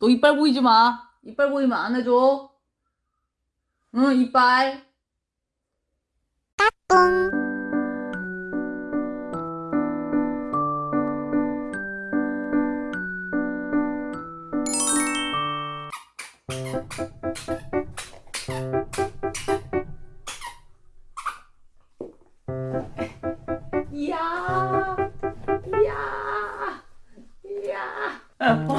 너 이빨 보이지 마. 이빨 보이면 안 해줘. 응, 이빨. 이야, 이야, 이야.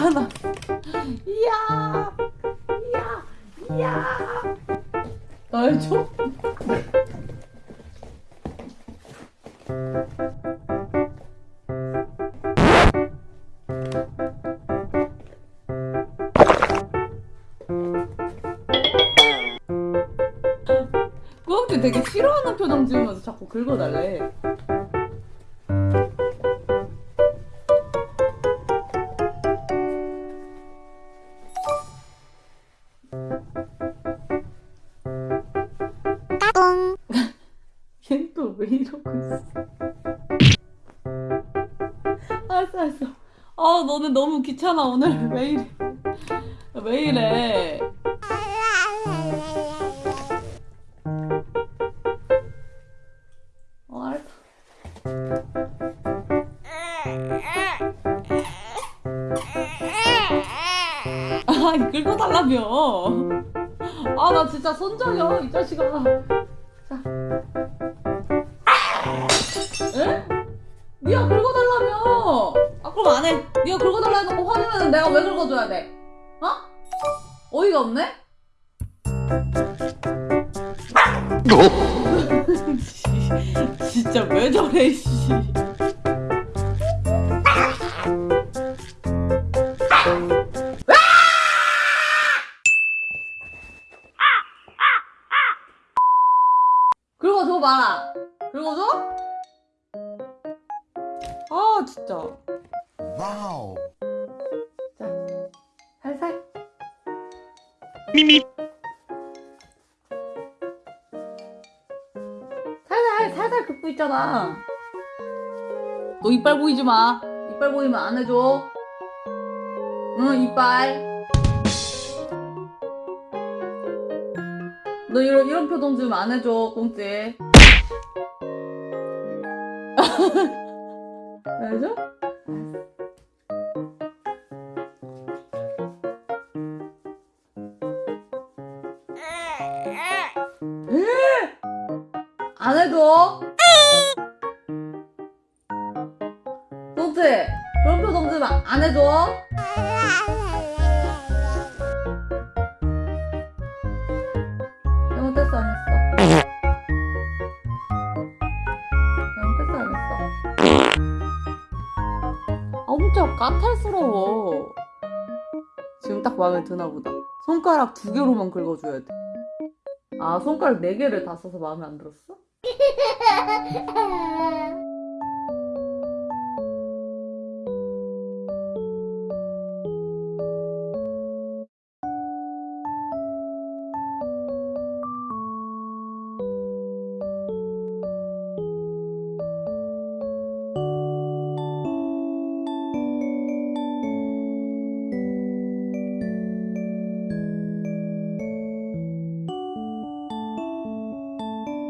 아. 이야, 이야, 이야. 나 해줘? 꾸역지 되게 싫어하는 표정 지으면서 자꾸 긁어달래. 이러고 있어? 알았어, 알았어. 아, 너는 너무 귀찮아, 오늘. 왜 이래? 왜 이래? 어, 알았어. 아, 긁어달라며. 아, 나 진짜 손정여, 이 자식아. 자. 에? 니가 긁어달라며. 아, 그럼 안 해. 니가 긁어달라 해놓고 화내면 내가 왜 긁어줘야 돼? 어? 어이가 없네? 진짜 왜 저래, 씨. 긁어줘 봐라. 긁어줘? 아, 진짜. wow. 자, 살살. 미미. 살살, 살살 긁고 있잖아. 너 이빨 보이지 마. 이빨 보이면 안 해줘. 응, 이빨. 너 이런, 이런 표정 지으면 안 해줘, 꽁찌. 안 해줘? 안 해줘? 꽁찌, 그런 표정 지으면 안 해줘? 아, 엄청 까탈스러워. 지금 딱 마음에 드나 보다. 손가락 두 개로만 긁어줘야 돼. 아, 손가락 네 개를 다 써서 마음에 안 들었어?